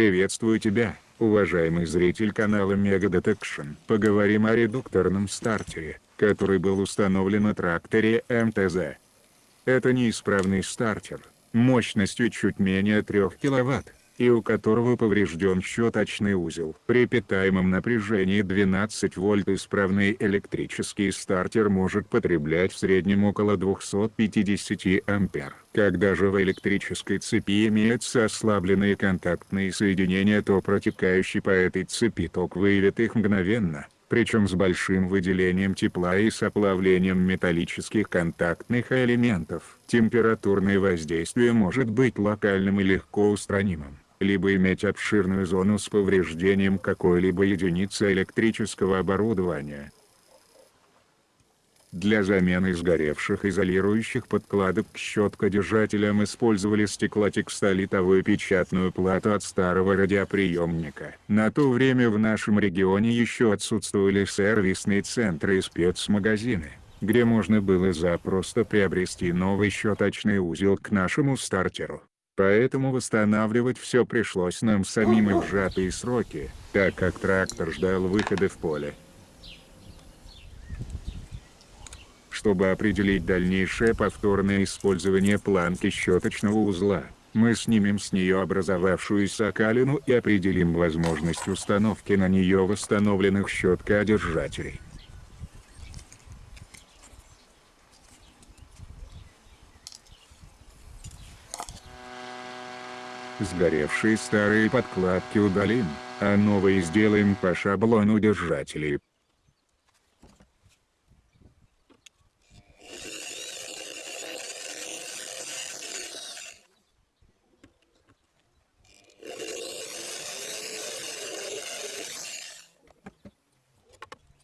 Приветствую тебя, уважаемый зритель канала Mega Detection. Поговорим о редукторном стартере, который был установлен на тракторе МТЗ. Это неисправный стартер, мощностью чуть менее 3 кВт, и у которого поврежден щеточный узел. При питаемом напряжении 12 вольт исправный электрический стартер может потреблять в среднем около 250 ампер. Когда же в электрической цепи имеются ослабленные контактные соединения то протекающий по этой цепи ток выявит их мгновенно причем с большим выделением тепла и с оплавлением металлических контактных элементов. Температурное воздействие может быть локальным и легко устранимым либо иметь обширную зону с повреждением какой-либо единицы электрического оборудования. Для замены сгоревших изолирующих подкладок к щеткодержателям использовали стеклотекстолитовую печатную плату от старого радиоприемника. На то время в нашем регионе еще отсутствовали сервисные центры и спецмагазины, где можно было запросто приобрести новый щеточный узел к нашему стартеру. Поэтому восстанавливать все пришлось нам самим и в сжатые сроки, так как трактор ждал выхода в поле. Чтобы определить дальнейшее повторное использование планки щеточного узла, мы снимем с нее образовавшуюся окалину и определим возможность установки на нее восстановленных щеткоодержателей. Сгоревшие старые подкладки удалим, а новые сделаем по шаблону держателей.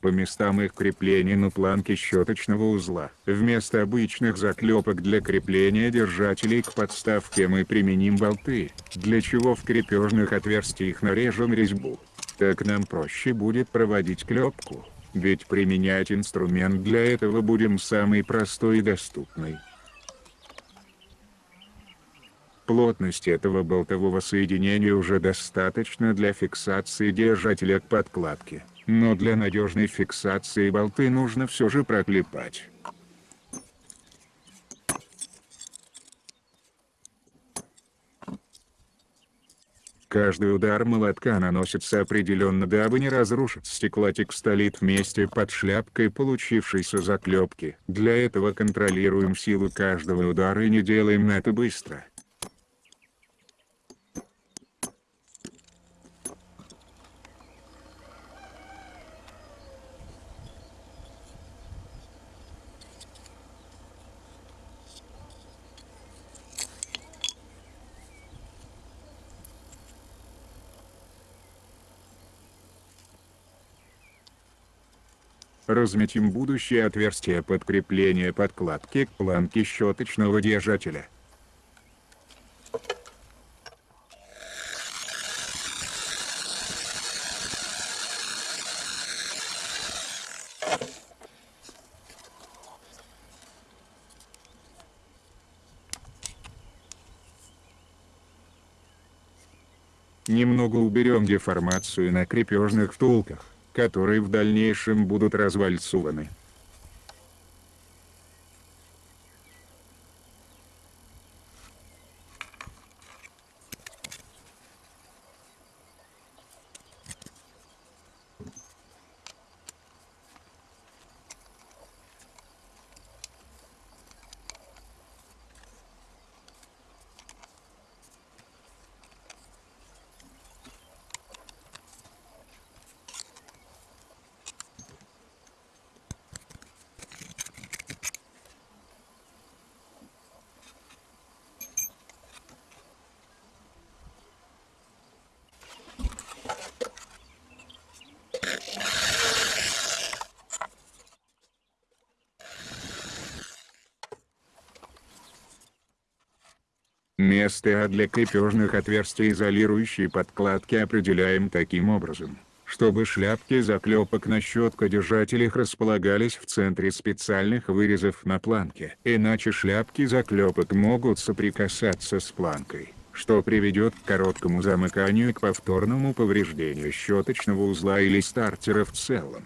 По местам их крепления на планке щеточного узла. Вместо обычных заклепок для крепления держателей к подставке мы применим болты, для чего в крепежных отверстиях нарежем резьбу. Так нам проще будет проводить клепку, ведь применять инструмент для этого будем самый простой и доступный. Плотность этого болтового соединения уже достаточно для фиксации держателя к подкладке но для надежной фиксации болты нужно все же проклепать. Каждый удар молотка наносится определенно дабы не разрушить стеклотекстолит вместе под шляпкой получившейся заклепки. Для этого контролируем силу каждого удара и не делаем это быстро. Разметим будущее отверстие подкрепления подкладки к планке щеточного держателя. Немного уберем деформацию на крепежных втулках которые в дальнейшем будут развальцованы. Место для крепежных отверстий изолирующей подкладки определяем таким образом, чтобы шляпки заклепок на щеткодержателях располагались в центре специальных вырезов на планке. Иначе шляпки заклепок могут соприкасаться с планкой, что приведет к короткому замыканию и к повторному повреждению щеточного узла или стартера в целом.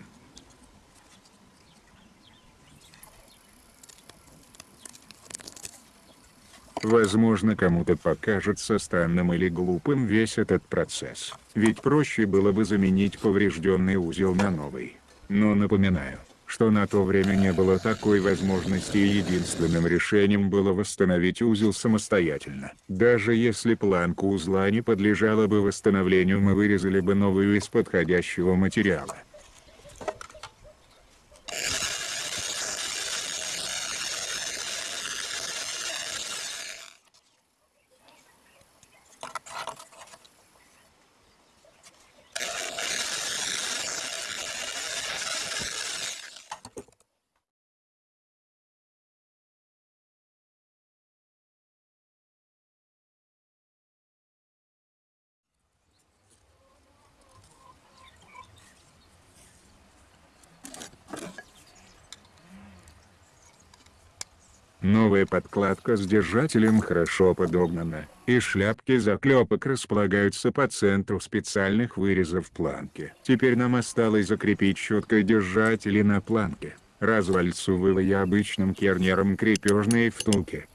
Возможно кому-то покажется странным или глупым весь этот процесс, ведь проще было бы заменить поврежденный узел на новый. Но напоминаю, что на то время не было такой возможности и единственным решением было восстановить узел самостоятельно. Даже если планка узла не подлежала бы восстановлению мы вырезали бы новую из подходящего материала. Новая подкладка с держателем хорошо подогнана, и шляпки заклепок располагаются по центру специальных вырезов планки. Теперь нам осталось закрепить щеткой держатели на планке, развальцовывая обычным кернером крепежные втулки.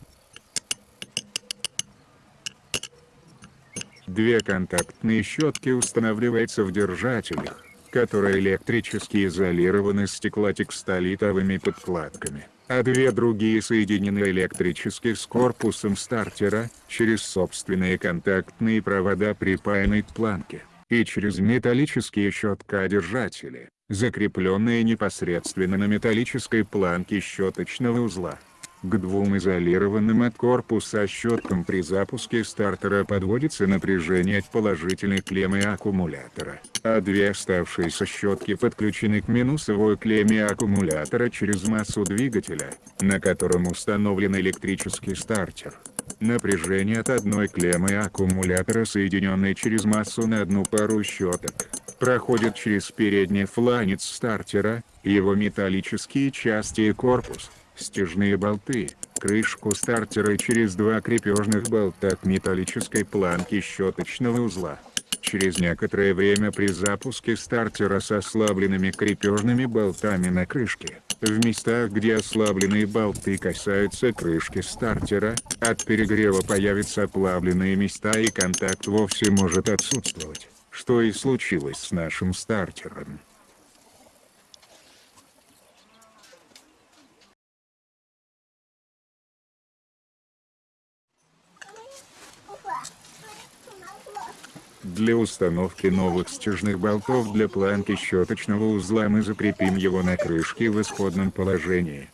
Две контактные щетки устанавливаются в держателях, которые электрически изолированы стеклотекстолитовыми подкладками а две другие соединены электрически с корпусом стартера, через собственные контактные провода припаянной к планке, и через металлические щетка-держатели, закрепленные непосредственно на металлической планке щеточного узла. К двум изолированным от корпуса щеткам при запуске стартера подводится напряжение от положительной клеммы аккумулятора, а две оставшиеся щетки подключены к минусовой клемме аккумулятора через массу двигателя, на котором установлен электрический стартер. Напряжение от одной клеммы аккумулятора, соединенной через массу на одну пару щеток, проходит через передний фланец стартера, его металлические части и корпус стяжные болты, крышку стартера и через два крепежных болта к металлической планке щеточного узла. Через некоторое время при запуске стартера с ослабленными крепежными болтами на крышке, в местах где ослабленные болты касаются крышки стартера, от перегрева появятся оплавленные места и контакт вовсе может отсутствовать, что и случилось с нашим стартером. Для установки новых стяжных болтов для планки щеточного узла мы закрепим его на крышке в исходном положении.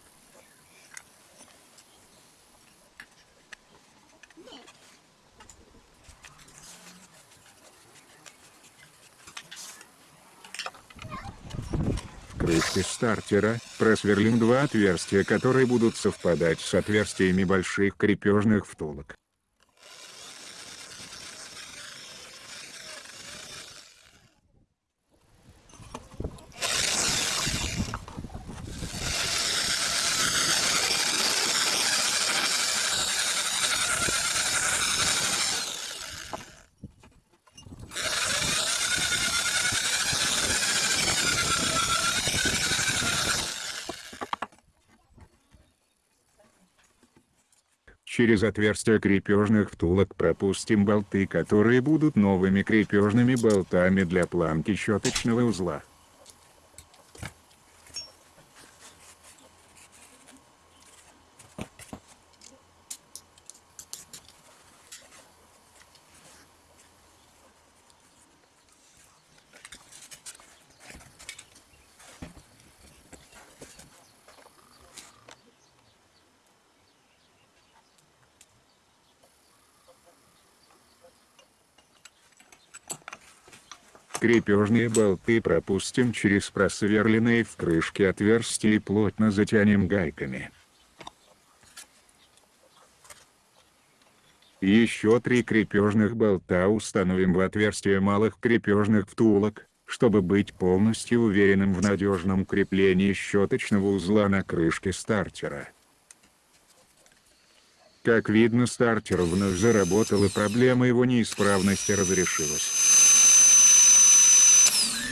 В крышке стартера просверлим два отверстия, которые будут совпадать с отверстиями больших крепежных втулок. Через отверстия крепежных втулок пропустим болты, которые будут новыми крепежными болтами для планки щеточного узла. Крепежные болты пропустим через просверленные в крышке отверстия и плотно затянем гайками. Еще три крепежных болта установим в отверстие малых крепежных втулок, чтобы быть полностью уверенным в надежном креплении щеточного узла на крышке стартера. Как видно стартер вновь заработал и проблема его неисправности разрешилась.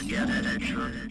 Get it,